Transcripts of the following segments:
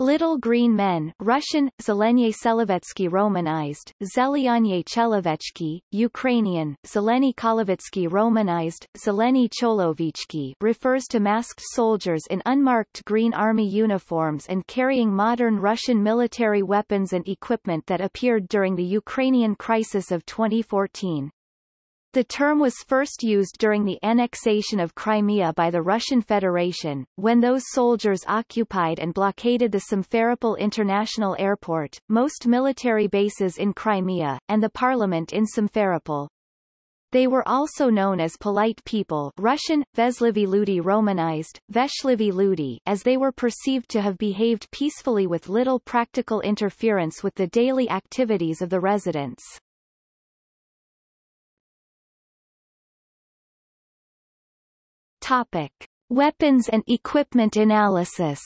Little Green Men Russian, Zelenie Selevetsky Romanized, Zelyanye Chelovechki, Ukrainian, Zeleny Kolovitsky Romanized, Zeleny Cholovichki refers to masked soldiers in unmarked Green Army uniforms and carrying modern Russian military weapons and equipment that appeared during the Ukrainian crisis of 2014. The term was first used during the annexation of Crimea by the Russian Federation, when those soldiers occupied and blockaded the Simferopol International Airport, most military bases in Crimea, and the parliament in Simferopol. They were also known as polite people Russian, Veslivi Ludi Romanized, Veshlivi Ludi as they were perceived to have behaved peacefully with little practical interference with the daily activities of the residents. Topic. Weapons and equipment analysis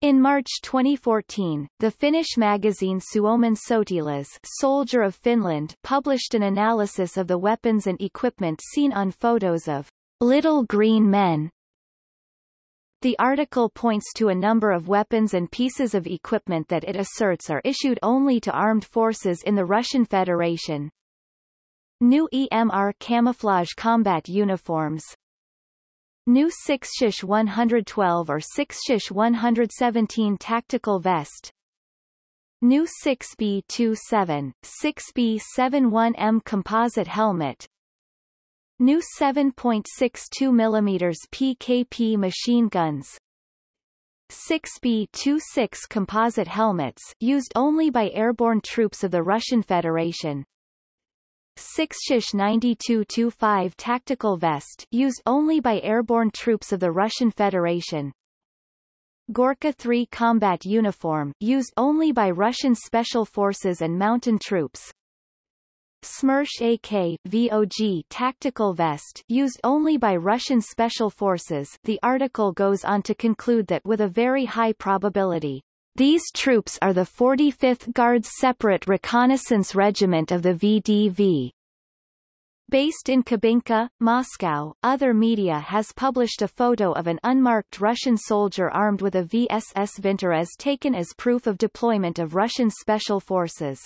In March 2014, the Finnish magazine Suomen Sotilas Soldier of Finland published an analysis of the weapons and equipment seen on photos of Little Green Men. The article points to a number of weapons and pieces of equipment that it asserts are issued only to armed forces in the Russian Federation, New EMR camouflage combat uniforms. New 6 112 or 6 117 tactical vest. New 6B27, 6B71M composite helmet. New 7.62 mm PKP machine guns. 6B26 composite helmets used only by airborne troops of the Russian Federation 6 Shish 9225 tactical vest used only by airborne troops of the Russian Federation. Gorka 3 combat uniform used only by Russian special forces and mountain troops. Smersh AK VOG tactical vest used only by Russian special forces. The article goes on to conclude that with a very high probability these troops are the 45th Guards Separate Reconnaissance Regiment of the VDV. Based in Kubinka, Moscow, other media has published a photo of an unmarked Russian soldier armed with a VSS Vintorez taken as proof of deployment of Russian special forces.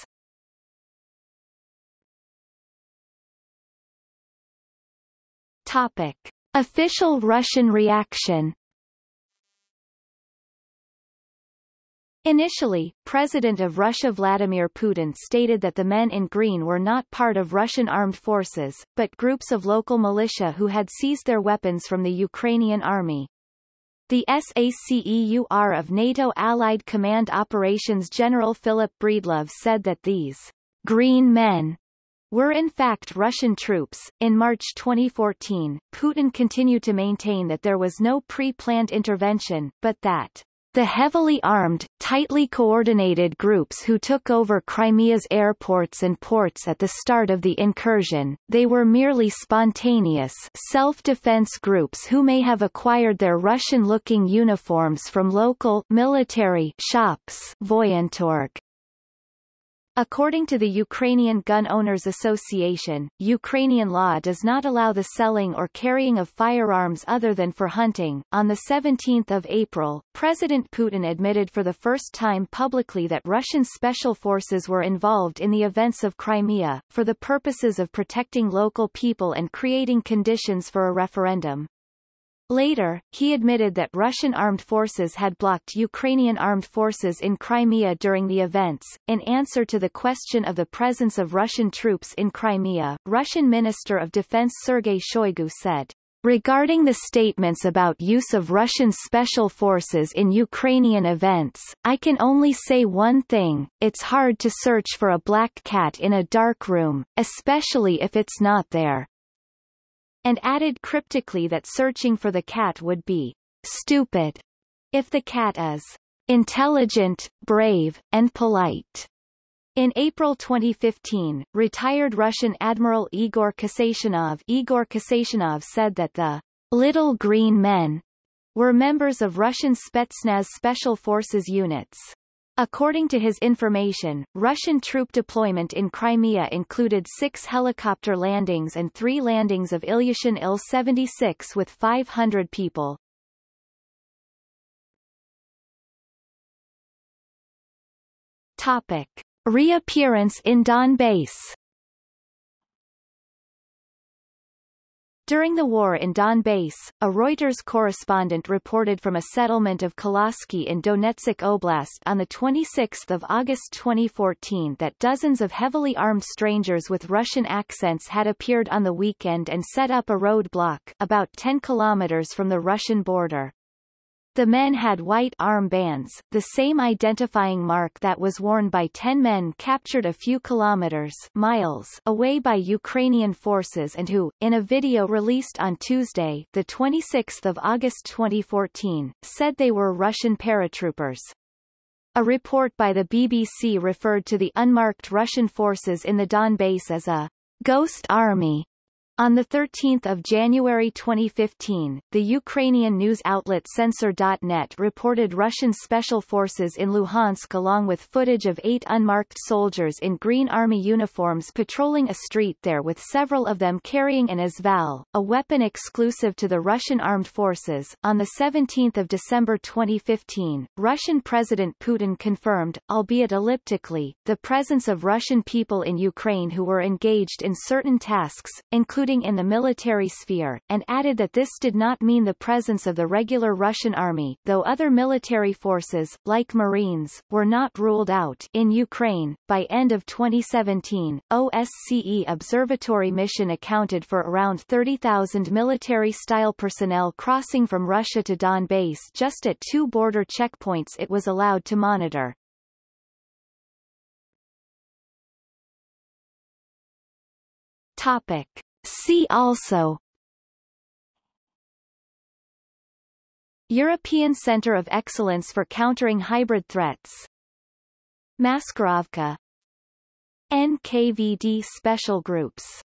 Topic. Official Russian reaction Initially, President of Russia Vladimir Putin stated that the men in green were not part of Russian armed forces, but groups of local militia who had seized their weapons from the Ukrainian army. The SACEUR of NATO Allied Command Operations General Philip Breedlove said that these green men were in fact Russian troops. In March 2014, Putin continued to maintain that there was no pre-planned intervention, but that the heavily armed, tightly coordinated groups who took over Crimea's airports and ports at the start of the incursion, they were merely spontaneous self-defense groups who may have acquired their Russian-looking uniforms from local military shops Voyentorg. According to the Ukrainian Gun Owners Association, Ukrainian law does not allow the selling or carrying of firearms other than for hunting. On the 17th of April, President Putin admitted for the first time publicly that Russian special forces were involved in the events of Crimea, for the purposes of protecting local people and creating conditions for a referendum. Later, he admitted that Russian armed forces had blocked Ukrainian armed forces in Crimea during the events. In answer to the question of the presence of Russian troops in Crimea, Russian Minister of Defense Sergei Shoigu said, Regarding the statements about use of Russian special forces in Ukrainian events, I can only say one thing, it's hard to search for a black cat in a dark room, especially if it's not there and added cryptically that searching for the cat would be stupid if the cat is intelligent, brave, and polite. In April 2015, retired Russian Admiral Igor Kasatonov Igor Kasatonov said that the Little Green Men were members of Russian Spetsnaz Special Forces units. According to his information, Russian troop deployment in Crimea included six helicopter landings and three landings of Ilyushin Il-76 with 500 people. Topic. Reappearance in Donbass During the war in Donbass, a Reuters correspondent reported from a settlement of Kolosky in Donetsk Oblast on 26 August 2014 that dozens of heavily armed strangers with Russian accents had appeared on the weekend and set up a roadblock about 10 kilometers from the Russian border. The men had white armbands, the same identifying mark that was worn by ten men captured a few kilometers miles away by Ukrainian forces and who, in a video released on Tuesday the 26th of August 2014, said they were Russian paratroopers. A report by the BBC referred to the unmarked Russian forces in the Donbass as a ghost army on 13 January 2015, the Ukrainian news outlet Censor.net reported Russian special forces in Luhansk along with footage of eight unmarked soldiers in Green Army uniforms patrolling a street there with several of them carrying an AS Val, a weapon exclusive to the Russian armed forces. On 17 December 2015, Russian President Putin confirmed, albeit elliptically, the presence of Russian people in Ukraine who were engaged in certain tasks, including including in the military sphere, and added that this did not mean the presence of the regular Russian army, though other military forces, like Marines, were not ruled out in Ukraine. By end of 2017, OSCE Observatory mission accounted for around 30,000 military-style personnel crossing from Russia to Donbass just at two border checkpoints it was allowed to monitor. Topic. See also European Centre of Excellence for Countering Hybrid Threats Maskirovka NKVD Special Groups